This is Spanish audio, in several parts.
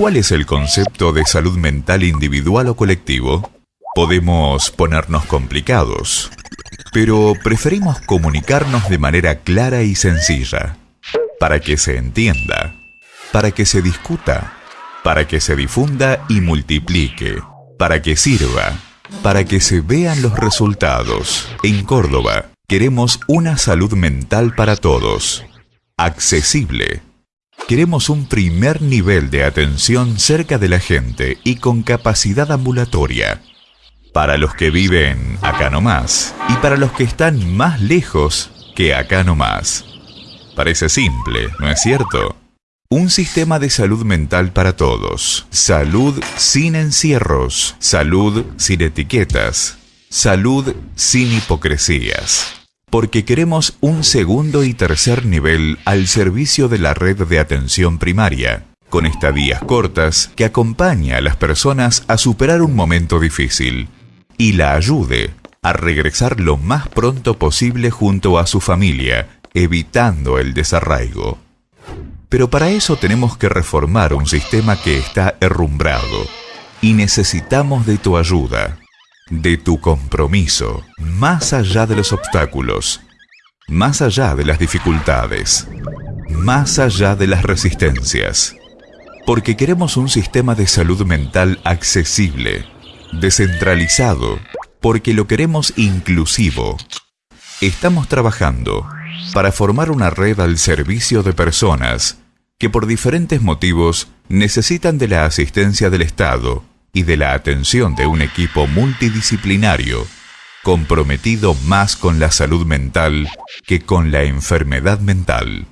¿Cuál es el concepto de salud mental individual o colectivo? Podemos ponernos complicados, pero preferimos comunicarnos de manera clara y sencilla, para que se entienda, para que se discuta, para que se difunda y multiplique, para que sirva, para que se vean los resultados. En Córdoba, queremos una salud mental para todos, accesible. Queremos un primer nivel de atención cerca de la gente y con capacidad ambulatoria. Para los que viven acá nomás y para los que están más lejos que acá nomás. Parece simple, ¿no es cierto? Un sistema de salud mental para todos. Salud sin encierros. Salud sin etiquetas. Salud sin hipocresías. Porque queremos un segundo y tercer nivel al servicio de la red de atención primaria, con estadías cortas que acompaña a las personas a superar un momento difícil y la ayude a regresar lo más pronto posible junto a su familia, evitando el desarraigo. Pero para eso tenemos que reformar un sistema que está herrumbrado y necesitamos de tu ayuda, de tu compromiso, más allá de los obstáculos, más allá de las dificultades, más allá de las resistencias. Porque queremos un sistema de salud mental accesible, descentralizado, porque lo queremos inclusivo. Estamos trabajando para formar una red al servicio de personas que por diferentes motivos necesitan de la asistencia del Estado y de la atención de un equipo multidisciplinario, comprometido más con la salud mental que con la enfermedad mental.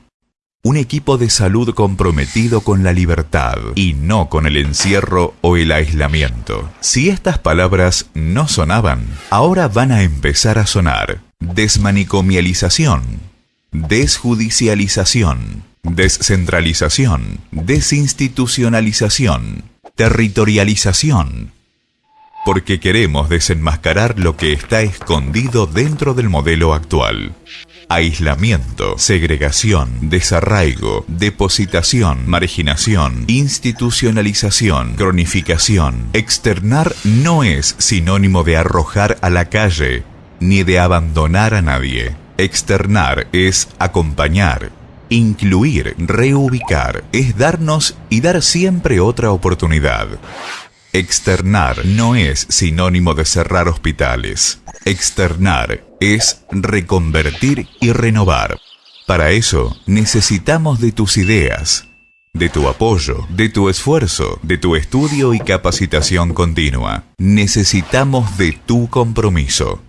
Un equipo de salud comprometido con la libertad y no con el encierro o el aislamiento. Si estas palabras no sonaban, ahora van a empezar a sonar. Desmanicomialización, desjudicialización, descentralización, desinstitucionalización, territorialización, porque queremos desenmascarar lo que está escondido dentro del modelo actual. Aislamiento, segregación, desarraigo, depositación, marginación, institucionalización, cronificación. Externar no es sinónimo de arrojar a la calle, ni de abandonar a nadie. Externar es acompañar, Incluir, reubicar, es darnos y dar siempre otra oportunidad. Externar no es sinónimo de cerrar hospitales. Externar es reconvertir y renovar. Para eso necesitamos de tus ideas, de tu apoyo, de tu esfuerzo, de tu estudio y capacitación continua. Necesitamos de tu compromiso.